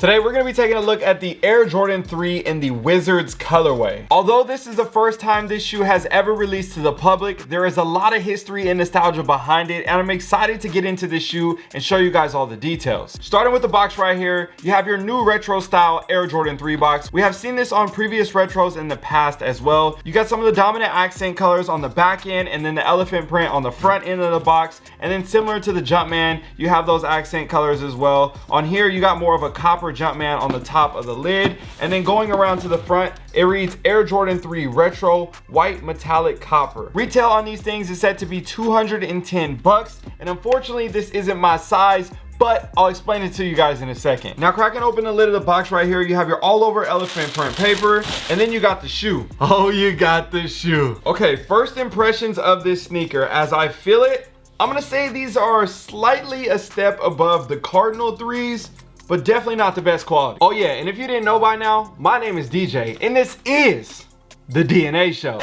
Today we're going to be taking a look at the Air Jordan 3 in the Wizards colorway. Although this is the first time this shoe has ever released to the public, there is a lot of history and nostalgia behind it and I'm excited to get into this shoe and show you guys all the details. Starting with the box right here, you have your new retro style Air Jordan 3 box. We have seen this on previous retros in the past as well. You got some of the dominant accent colors on the back end and then the elephant print on the front end of the box and then similar to the Jumpman, you have those accent colors as well. On here you got more of a copper Jump Jumpman on the top of the lid. And then going around to the front, it reads Air Jordan 3 Retro White Metallic Copper. Retail on these things is set to be 210 bucks. And unfortunately, this isn't my size, but I'll explain it to you guys in a second. Now cracking open the lid of the box right here, you have your all over elephant print paper, and then you got the shoe. Oh, you got the shoe. Okay, first impressions of this sneaker. As I feel it, I'm gonna say these are slightly a step above the Cardinal 3s, but definitely not the best quality. Oh yeah, and if you didn't know by now, my name is DJ, and this is the DNA show.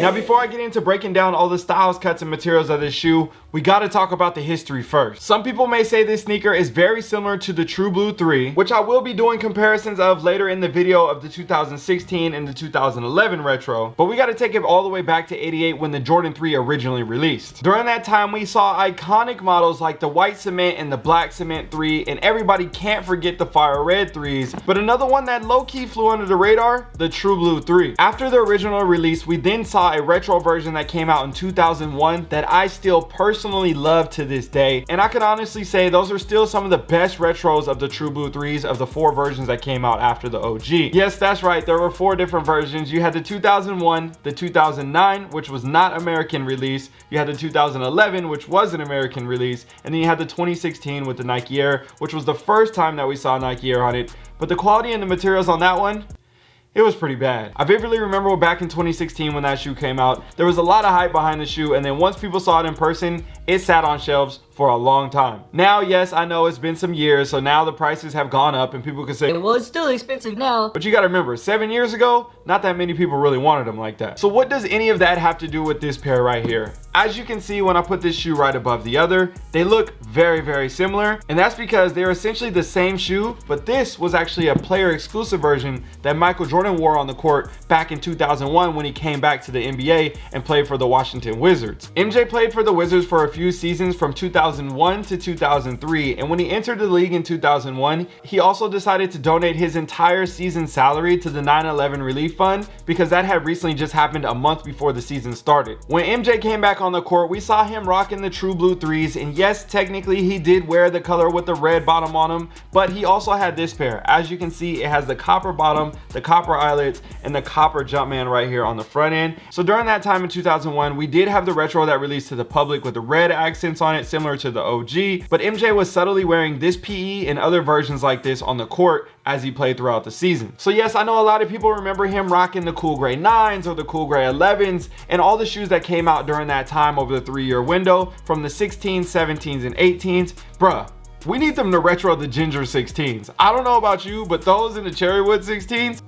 Now, before I get into breaking down all the styles, cuts, and materials of this shoe, we gotta talk about the history first. Some people may say this sneaker is very similar to the True Blue 3, which I will be doing comparisons of later in the video of the 2016 and the 2011 retro, but we gotta take it all the way back to 88 when the Jordan 3 originally released. During that time, we saw iconic models like the white cement and the black cement 3, and everybody can't forget the fire red 3s, but another one that low-key flew under the radar, the True Blue 3. After the original release, we then saw a retro version that came out in 2001 that I still personally personally love to this day. And I can honestly say those are still some of the best retros of the True Blue 3s of the four versions that came out after the OG. Yes, that's right. There were four different versions. You had the 2001, the 2009, which was not American release. You had the 2011, which was an American release. And then you had the 2016 with the Nike Air, which was the first time that we saw Nike Air on it. But the quality and the materials on that one, it was pretty bad. I vividly remember back in 2016 when that shoe came out, there was a lot of hype behind the shoe and then once people saw it in person, it sat on shelves for a long time. Now, yes, I know it's been some years, so now the prices have gone up and people can say, well, it's still expensive now. But you gotta remember, seven years ago, not that many people really wanted them like that. So what does any of that have to do with this pair right here? As you can see when I put this shoe right above the other, they look very, very similar. And that's because they're essentially the same shoe, but this was actually a player exclusive version that Michael Jordan wore on the court back in 2001 when he came back to the NBA and played for the Washington Wizards. MJ played for the Wizards for a few seasons from 2001 to 2003. And when he entered the league in 2001, he also decided to donate his entire season salary to the 9-11 relief fund because that had recently just happened a month before the season started. When MJ came back on the court, we saw him rocking the true blue threes. And yes, technically he did wear the color with the red bottom on him, but he also had this pair. As you can see, it has the copper bottom, the copper eyelets, and the copper Jumpman right here on the front end. So during that time in 2001, we did have the retro that released to the public with the red accents on it, similar to the OG. But MJ was subtly wearing this PE and other versions like this on the court as he played throughout the season. So yes, I know a lot of people remember him rocking the cool gray 9s or the cool gray 11s and all the shoes that came out during that time over the three year window from the 16s, 17s, and 18s. Bruh, we need them to retro the ginger 16s. I don't know about you, but those in the cherrywood 16s,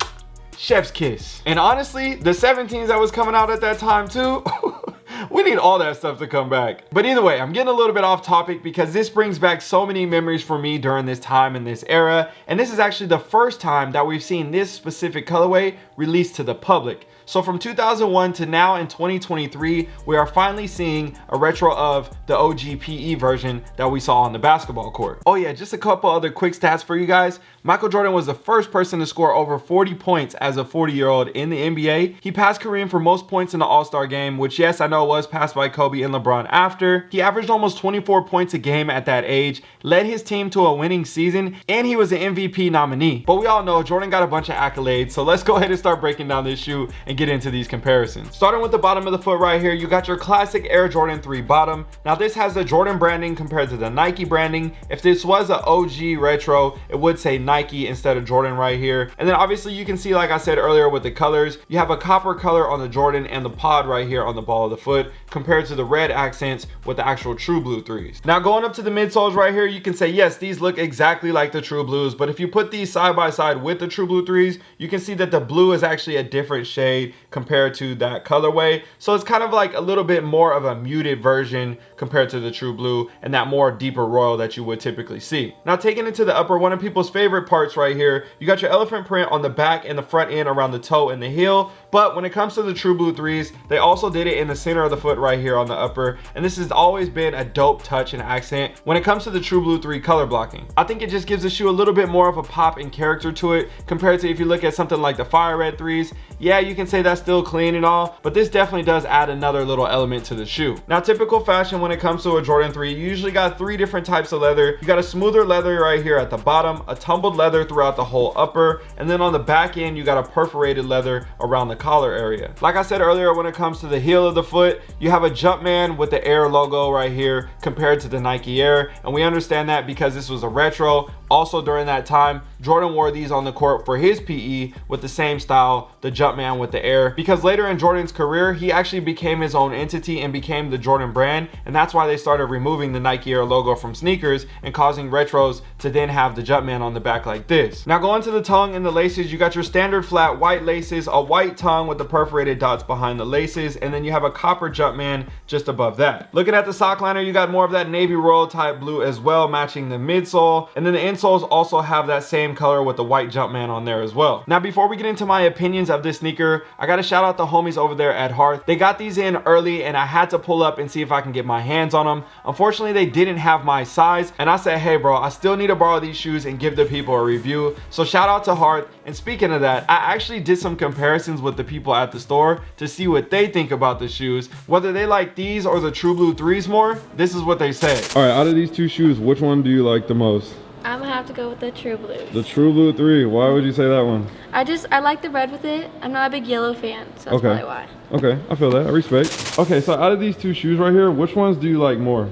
chef's kiss. And honestly, the 17s that was coming out at that time too, we need all that stuff to come back. But either way, I'm getting a little bit off topic because this brings back so many memories for me during this time in this era. And this is actually the first time that we've seen this specific colorway released to the public. So from 2001 to now in 2023, we are finally seeing a retro of the OG PE version that we saw on the basketball court. Oh yeah, just a couple other quick stats for you guys. Michael Jordan was the first person to score over 40 points as a 40 year old in the NBA. He passed Kareem for most points in the All-Star game, which yes, I know was passed by Kobe and LeBron after. He averaged almost 24 points a game at that age, led his team to a winning season, and he was an MVP nominee. But we all know Jordan got a bunch of accolades, so let's go ahead and start breaking down this shoe and get into these comparisons. Starting with the bottom of the foot right here, you got your classic Air Jordan 3 bottom. Now this has the Jordan branding compared to the Nike branding. If this was an OG retro, it would say Nike instead of Jordan right here. And then obviously you can see, like I said earlier with the colors, you have a copper color on the Jordan and the pod right here on the ball of the foot. foot compared to the red accents with the actual true blue threes. Now going up to the midsoles right here, you can say, yes, these look exactly like the true blues, but if you put these side by side with the true blue threes, you can see that the blue is actually a different shade compared to that colorway. So it's kind of like a little bit more of a muted version compared to the true blue and that more deeper royal that you would typically see. Now taking it to the upper, one of people's favorite parts right here, you got your elephant print on the back and the front end around the toe and the heel. But when it comes to the true blue threes, they also did it in the center of the foot right here on the upper. And this has always been a dope touch and accent when it comes to the true blue three color blocking. I think it just gives the shoe a little bit more of a pop and character to it compared to if you look at something like the fire red threes. Yeah, you can say that's still clean and all, but this definitely does add another little element to the shoe. Now, typical fashion when it comes to a Jordan 3, you usually got three different types of leather. You got a smoother leather right here at the bottom, a tumbled leather throughout the whole upper, and then on the back end, you got a perforated leather around the collar area. Like I said earlier, when it comes to the heel of the foot, you have a Jumpman with the Air logo right here compared to the Nike Air, and we understand that because this was a retro. Also during that time, Jordan wore these on the court for his PE with the same style, the Jumpman with the Air, because later in Jordan's career, he actually became his own entity and became the Jordan brand, and that's why they started removing the Nike Air logo from sneakers and causing retros to then have the Jumpman on the back like this. Now going to the tongue and the laces, you got your standard flat white laces, a white tongue with the perforated dots behind the laces, and then you have a copper Jumpman just above that. Looking at the sock liner, you got more of that navy royal type blue as well, matching the midsole, and then the insoles also have that same color with the white Jumpman on there as well. Now before we get into my opinions of this sneaker, I gotta shout out the homies over there at Hearth. They got these in early and I had to pull up and see if I can get my hands on them. Unfortunately, they didn't have my size and I said, hey bro, I still need to borrow these shoes and give the people a review. So shout out to Hearth. And speaking of that, I actually did some comparisons with the people at the store to see what they think about the shoes. Whether they like these or the True Blue 3s more, this is what they say. All right, out of these two shoes, which one do you like the most? I'm gonna have to go with the True Blue. The True Blue 3. Why would you say that one? I just I like the red with it. I'm not a big yellow fan, so that's Okay. probably why. Okay, I feel that. I respect. Okay, so out of these two shoes right here, which ones do you like more?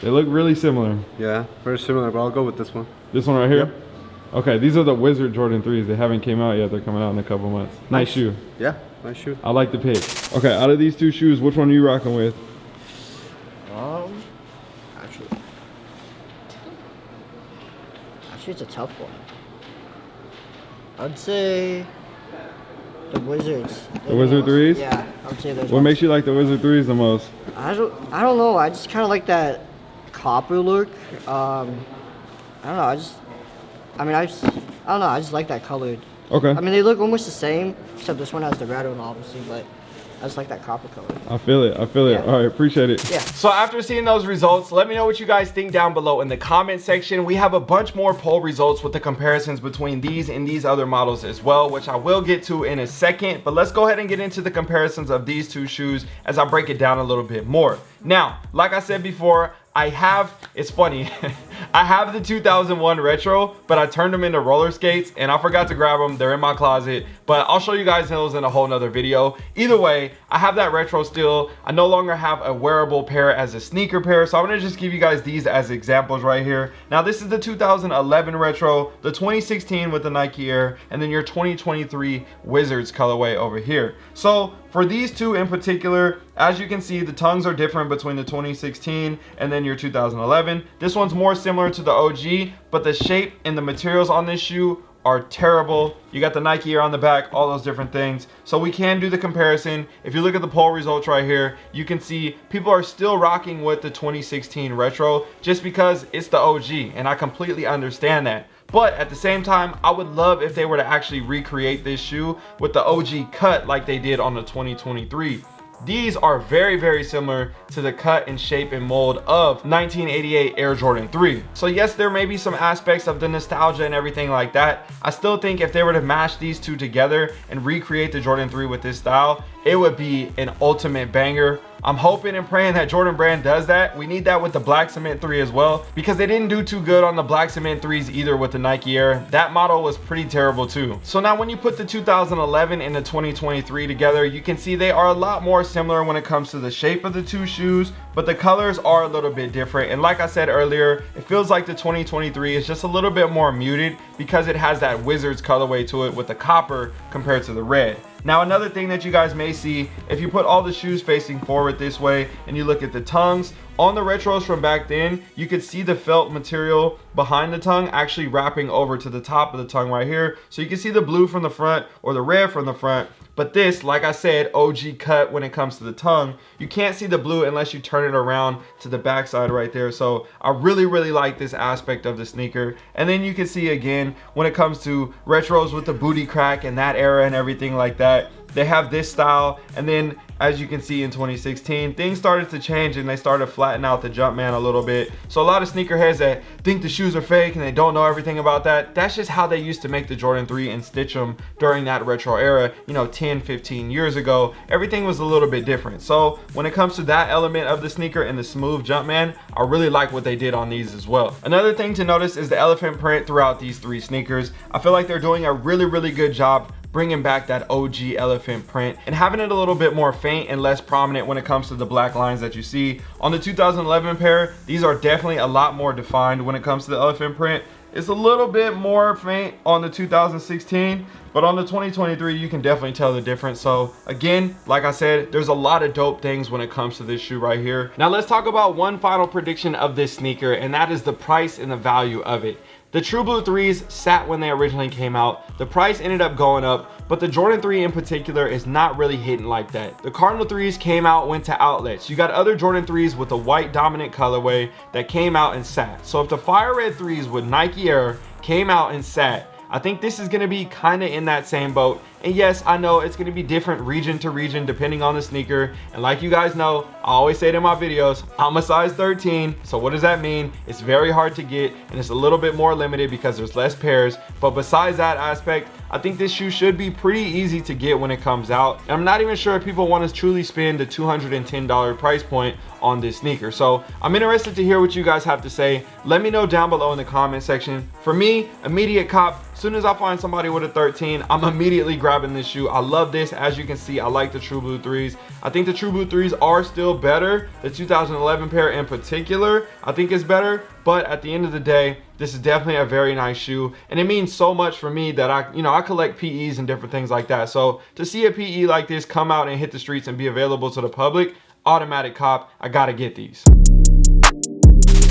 They look really similar. Yeah, very similar, but I'll go with this one. This one right here? Okay, these are the Wizard Jordan 3s. They haven't came out yet. They're coming out in a couple months. Nice shoe. Yeah, nice shoe. I like the pick. Okay, out of these two shoes, which one are you rocking with? Um, actually, it's a tough one. I'd say the Wizards. The Wizard threes? Yeah, I would say those. What makes you like the Wizard 3s the most? I don't. I don't know. I just kind of like that copper look. Um, I don't know. I just. I mean, I just. I don't know. I just like that colored. Okay. I mean, they look almost the same, except this one has the red one, obviously. But I just like that copper color. I feel it. I feel it. Yeah. All right, appreciate it. Yeah. So after seeing those results, let me know what you guys think down below in the comment section. We have a bunch more poll results with the comparisons between these and these other models as well, which I will get to in a second. But let's go ahead and get into the comparisons of these two shoes as I break it down a little bit more. Now, like I said before, I have, it's funny, I have the 2001 retro, but I turned them into roller skates and I forgot to grab them. They're in my closet, but I'll show you guys those in a whole nother video. Either way, I have that retro still. I no longer have a wearable pair as a sneaker pair, so I'm gonna just give you guys these as examples right here. Now, this is the 2011 retro, the 2016 with the Nike Air, and then your 2023 Wizards colorway over here. So for these two in particular, as you can see, the tongues are different between the 2016 and then your 2011. This one's more similar to the OG, but the shape and the materials on this shoe are terrible. You got the Nike Air on the back, all those different things. So we can do the comparison. If you look at the poll results right here, you can see people are still rocking with the 2016 retro just because it's the OG and I completely understand that. But at the same time, I would love if they were to actually recreate this shoe with the OG cut like they did on the 2023. These are very, very similar to the cut and shape and mold of 1988 Air Jordan 3. So yes, there may be some aspects of the nostalgia and everything like that. I still think if they were to mash these two together and recreate the Jordan 3 with this style, it would be an ultimate banger. I'm hoping and praying that Jordan Brand does that. We need that with the Black Cement 3 as well because they didn't do too good on the Black Cement 3s either with the Nike Air. That model was pretty terrible too. So now when you put the 2011 and the 2023 together, you can see they are a lot more similar when it comes to the shape of the two shoes, but the colors are a little bit different. And like I said earlier, it feels like the 2023 is just a little bit more muted because it has that Wizards colorway to it with the copper compared to the red. Now another thing that you guys may see, if you put all the shoes facing forward this way and you look at the tongues, on the retros from back then, you could see the felt material behind the tongue actually wrapping over to the top of the tongue right here. So you can see the blue from the front or the red from the front. But this, like I said, OG cut when it comes to the tongue. You can't see the blue unless you turn it around to the backside right there. So I really, really like this aspect of the sneaker. And then you can see again, when it comes to retros with the booty crack and that era and everything like that, they have this style and then as you can see in 2016 things started to change and they started flattening out the Jumpman a little bit. So a lot of sneakerheads that think the shoes are fake and they don't know everything about that that's just how they used to make the Jordan 3 and stitch them during that retro era you know 10 15 years ago. Everything was a little bit different. So when it comes to that element of the sneaker and the smooth Jumpman I really like what they did on these as well. Another thing to notice is the elephant print throughout these three sneakers. I feel like they're doing a really really good job bringing back that OG elephant print and having it a little bit more faint and less prominent when it comes to the black lines that you see. On the 2011 pair, these are definitely a lot more defined when it comes to the elephant print. It's a little bit more faint on the 2016, but on the 2023, you can definitely tell the difference. So again, like I said, there's a lot of dope things when it comes to this shoe right here. Now let's talk about one final prediction of this sneaker, and that is the price and the value of it. The True Blue 3s sat when they originally came out. The price ended up going up, but the Jordan 3 in particular is not really hitting like that. The Cardinal 3s came out, went to outlets. You got other Jordan 3s with a white dominant colorway that came out and sat. So if the Fire Red 3s with Nike Air came out and sat, I think this is gonna be kinda in that same boat. And yes, I know it's gonna be different region to region depending on the sneaker. And like you guys know, I always say it in my videos, I'm a size 13. So what does that mean? It's very hard to get and it's a little bit more limited because there's less pairs. But besides that aspect, I think this shoe should be pretty easy to get when it comes out. And I'm not even sure if people want to truly spend the $210 price point on this sneaker. So I'm interested to hear what you guys have to say. Let me know down below in the comment section. For me, immediate cop, as soon as I find somebody with a 13, I'm immediately grabbing this shoe. I love this. As you can see, I like the True Blue 3s. I think the True Blue 3s are still better. The 2011 pair in particular, I think is better. But at the end of the day, this is definitely a very nice shoe. And it means so much for me that I, you know, I collect PEs and different things like that. So to see a PE like this come out and hit the streets and be available to the public, automatic cop, I gotta get these.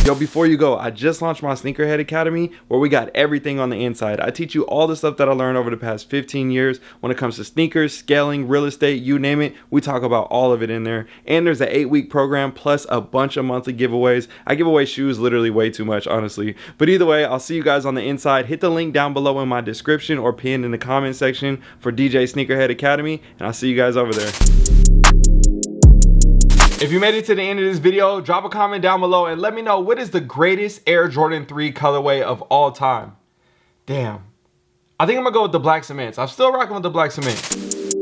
Yo, before you go, I just launched my Sneakerhead Academy where we got everything on the inside. I teach you all the stuff that I learned over the past 15 years when it comes to sneakers, scaling, real estate, you name it. We talk about all of it in there. And there's an eight week program plus a bunch of monthly giveaways. I give away shoes literally way too much, honestly. But either way, I'll see you guys on the inside. Hit the link down below in my description or pinned in the comment section for DJ Sneakerhead Academy. And I'll see you guys over there. If you made it to the end of this video, drop a comment down below and let me know what is the greatest Air Jordan 3 colorway of all time. Damn. I think I'm gonna go with the black cements. I'm still rocking with the black cement.